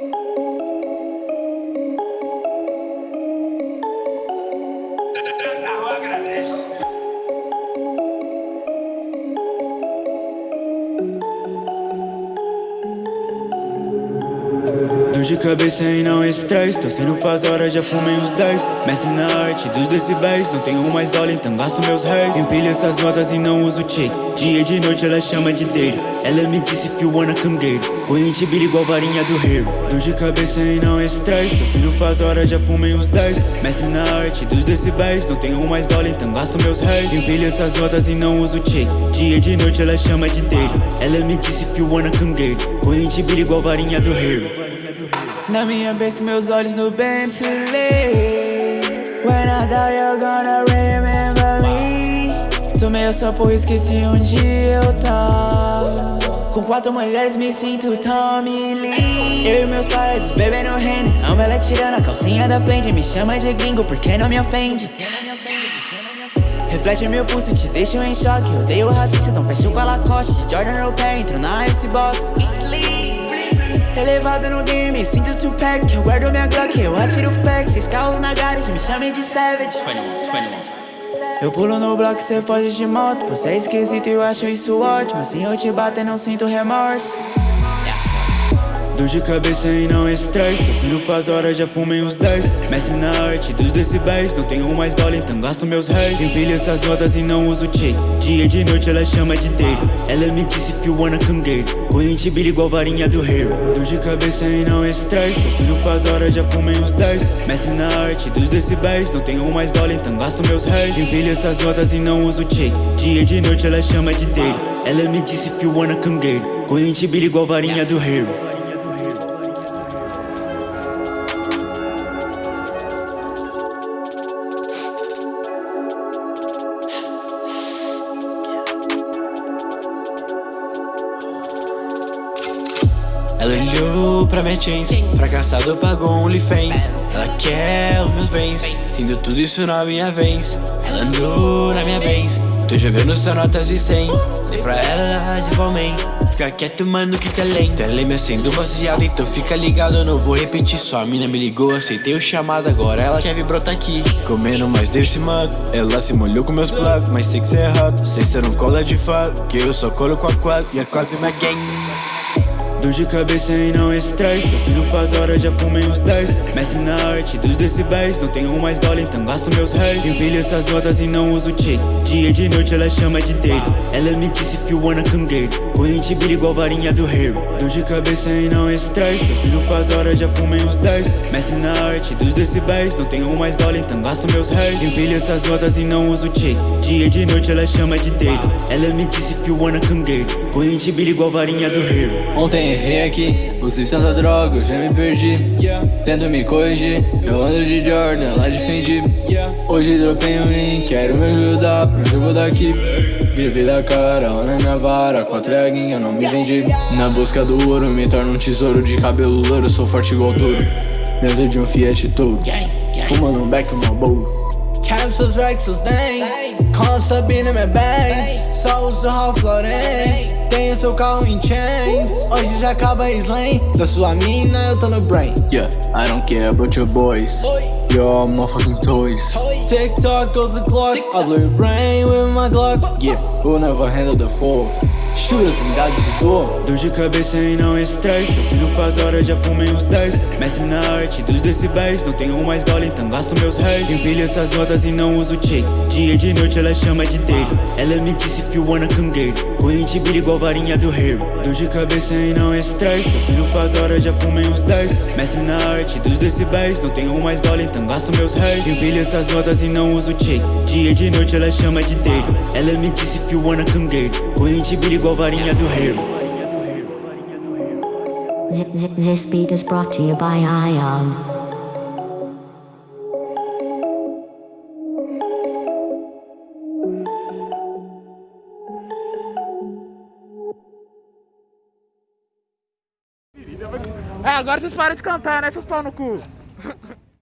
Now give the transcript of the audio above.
Dor de cabeça e não estresse. Tô sendo faz hora, já fumei uns 10 Mestre na arte dos decibéis Não tenho mais dólar, então gasto meus réis. Empilho essas notas e não uso check Dia de noite ela chama de dele Ela me disse you wanna get Corrente bilha igual varinha do rei Dor de cabeça e não estresse. Tô sendo faz hora, já fumei uns 10 Mestre na arte dos decibéis Não tenho mais dólar, então gasto meus réis. Empilho essas notas e não uso check Dia de noite ela chama de dele Ela me disse you wanna get Corrente bilha igual varinha do rei na minha base, meus olhos no Bentley. When I die, you're gonna remember me. Tomei essa porra, esqueci onde eu tava Com quatro mulheres, me sinto Tommy Lee. Eu e meus paredes, bebendo Henny. Amo ela tirando a calcinha da frente. Me chama de gringo, porque não me ofende. Reflete meu pulso, te deixo em choque. Odeio racista, então fecho com a Lacoste Jordan no pé, entro na Icebox Elevado no game, sinto Tupac Eu guardo minha Glock, eu atiro fax Seis carros na garagem, me chamem de Savage. 21, Eu pulo no bloco, cê foge de moto Você é esquisito e eu acho isso ótimo Assim eu te bato e não sinto remorso Dor de cabeça e não estresse. Tô sendo faz hora, já fumei uns 10 Mestre na arte dos decibéis Não tenho mais dólar, então gasto meus réis. Empilho essas notas e não uso check Dia de noite ela chama de dele. Ela me disse come get Corrente bilha igual varinha do rei. Dor de cabeça e não estresse. Tô sendo faz hora, já fumei uns 10 Mestre na arte dos decibéis Não tenho mais dólar, então gasto meus réis. Empilho essas notas e não uso check Dia de noite ela chama de dele. Ela me disse come get Corrente bilha igual varinha do rei Ela olhou pra minha chains Fracassado pagou um OnlyFans. Ela quer os meus bens Tendo tudo isso na minha vez. Ela andou na minha bens Tô jogando só notas de 100 Dei pra ela Balmain Fica quieto, mano, que tá lento. Ela me acendo baseado, então fica ligado Eu não vou repetir. Só A mina me ligou, aceitei o chamado Agora ela quer vir brotar aqui. Comendo mais desse mano Ela se molhou com meus plugs Mas sei que cê é errado Sei que cê não cola de fato Que eu só colo com a quad. E a quad é minha gang Dor de cabeça e não estresse. Tô sendo faz hora, já fumei uns 10 Mestre na arte dos decibéis Não tenho mais dólar, então gasto meus réis. Empilho essas notas e não uso check Dia de noite ela chama de dele. Ela me disse if you wanna get Corrente bilha igual varinha do rei. Dor de cabeça e não estresse. Tô sendo faz hora, já fumei uns 10 Mestre na arte dos decibéis Não tenho mais dólar, então gasto meus réis. Empilho essas notas e não uso check Dia de noite ela chama de dele. Ela me disse if you wanna get Corrente bilha igual varinha do rei. Ontem errei aqui, usei tanta droga, eu já me perdi. Tento me corrigir, eu ando de Jordan, lá de Fendi. Hoje dropei um link, quero me ajudar pro jogo daqui? Grife da cara, lá na minha vara, com a treguinha não me vendi. Na busca do ouro, me torno um tesouro de cabelo louro, sou forte igual touro. Dentro de um Fiat Toro, fumando um beck, uma bowl Seus racks, seus dentes Com Sabina, minha bangs Só uso Ralph Lauren tenho seu carro em chains. Hoje já acaba slang Da sua mina eu tô no brain. Yeah, I don't care about your boys. You're motherfucking toys. TikTok goes the clock. I blew your brain with my Glock. Yeah, who never handle the fourth Shoot as unidades de dor. Dor de cabeça e não estresse. Tô sendo faz hora, já fumei uns 10 Mestre na arte dos decibéis. Não tenho mais dólar, então gasto meus réis. Empilho essas notas e não uso check Dia de noite ela chama de dele Ela me disse if you wanna get Corrente bilha igual varinha do rei Dor de cabeça e não estresse. Tô sendo faz hora, já fumei uns 10 Mestre na arte dos decibéis. Não tenho mais dólar, então gasto meus réis. Empilho essas notas e não uso check Dia de noite ela chama de dele Ela me disse if you wanna get Corrente bilha igual varinha do rei This beat is brought to you by Ion. É, agora vocês param de cantar, né, seus pau no cu?